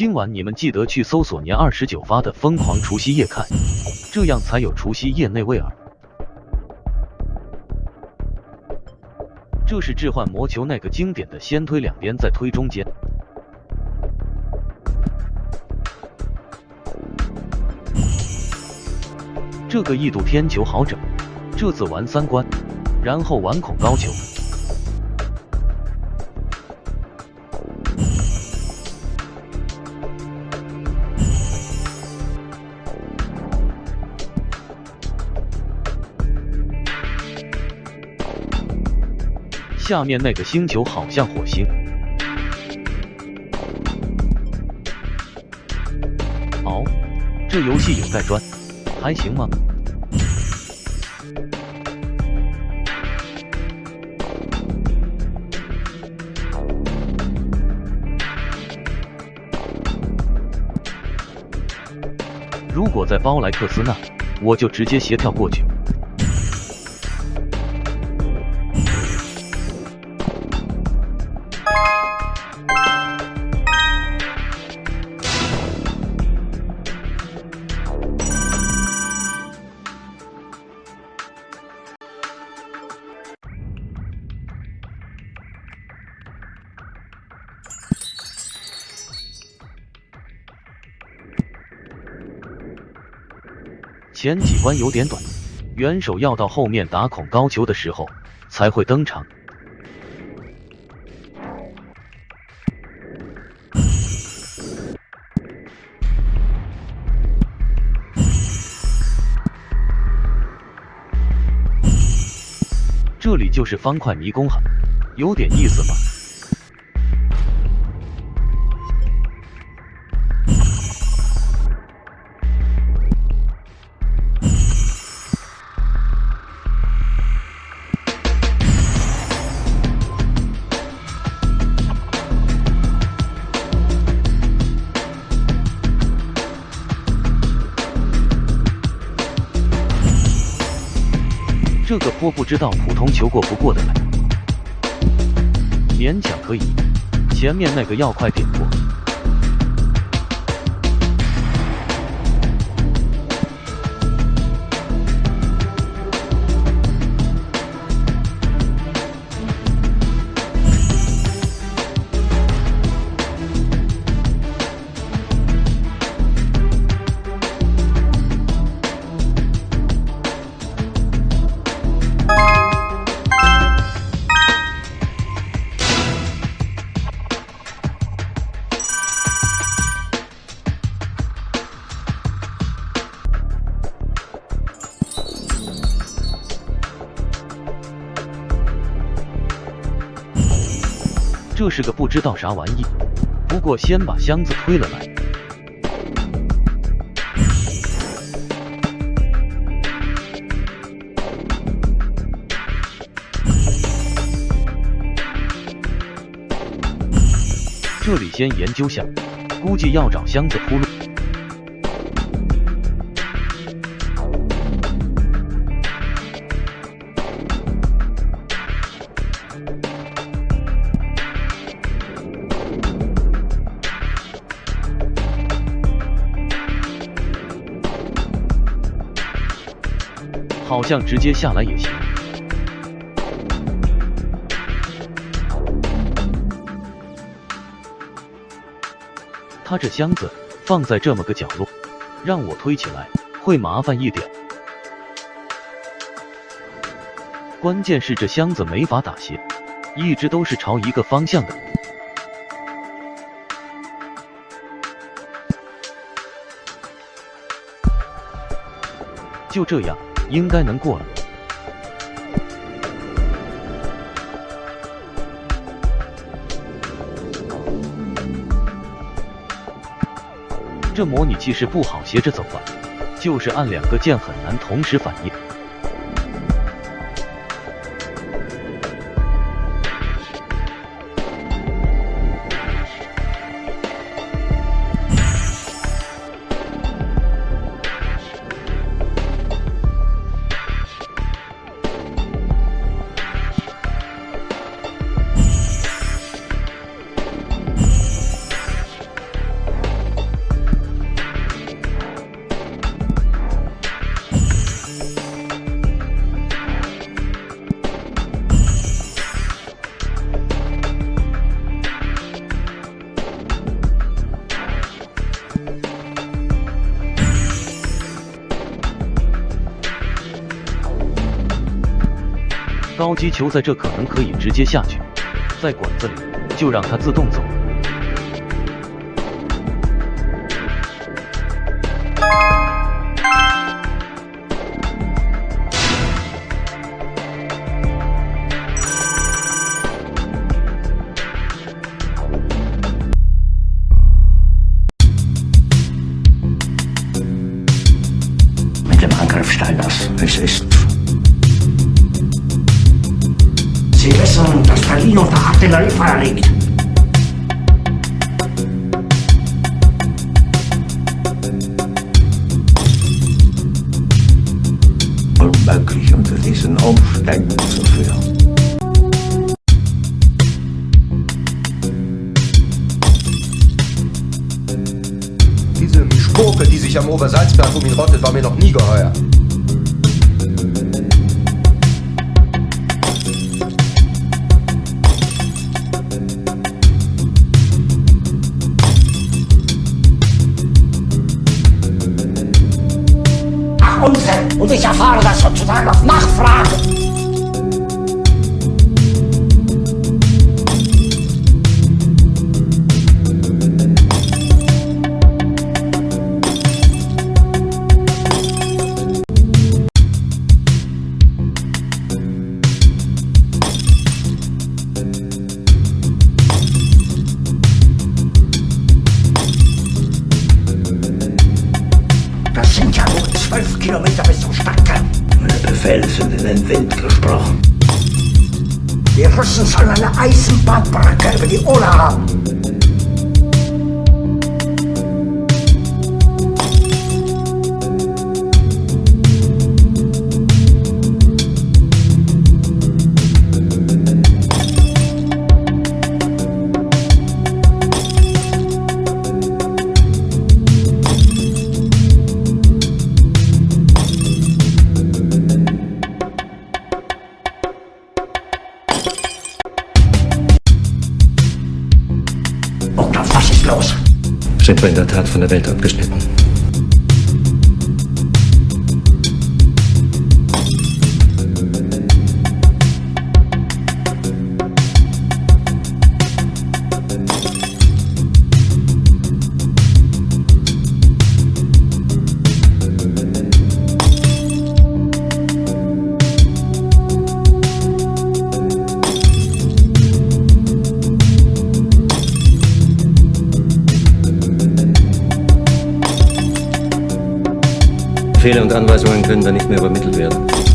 今晚你们记得去搜索年二十九发的《疯狂除夕夜》看，这样才有除夕夜那味儿。这是置换魔球那个经典的先推两边再推中间。这个异度天球好整，这次玩三关，然后玩恐高球。下面那个星球好像火星。哦，这游戏有盖砖，还行吗？如果在包莱克斯那，我就直接斜跳过去。前几关有点短，元首要到后面打孔高球的时候才会登场。这里就是方块迷宫哈，有点意思吧？这个坡不知道普通球过不过的来，勉强可以。前面那个要快点这是个不知道啥玩意，不过先把箱子推了来。这里先研究下，估计要找箱子铺路。好像直接下来也行。他这箱子放在这么个角落，让我推起来会麻烦一点。关键是这箱子没法打斜，一直都是朝一个方向的。就这样。应该能过了。这模拟器是不好斜着走吧？就是按两个键很难同时反应。高级球在这可能可以直接下去，在管子里就让它自动走。Sie wissen, dass Berlin unter Artilleriefeuer liegt. Unmöglich unter diesen Umständen zu führen. Diese Mischpoke, die sich am Obersalzberg um ihn rottet, war mir noch nie geheuer. Ich erfahre das sozusagen auf Nachfrage. Los? Sind wir in der Tat von der Welt abgeschnitten? Befehle und Anweisungen können dann nicht mehr übermittelt werden.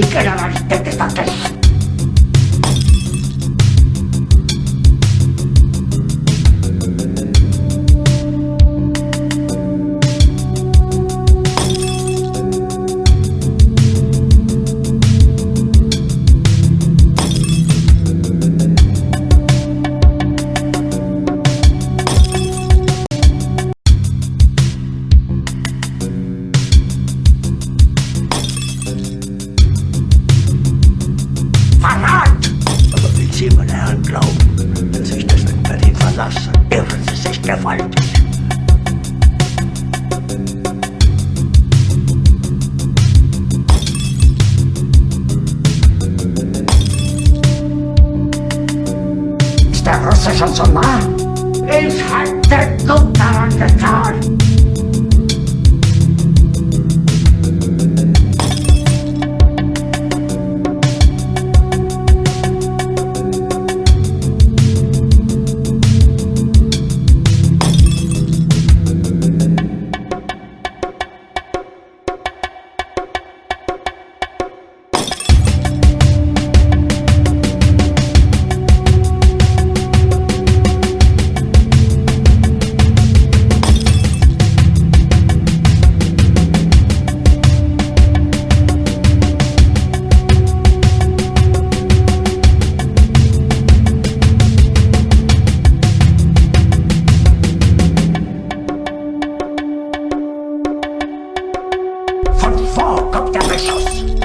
这家拉皮的 the procession of man. In fact, they looked around the town. von the erwäschers.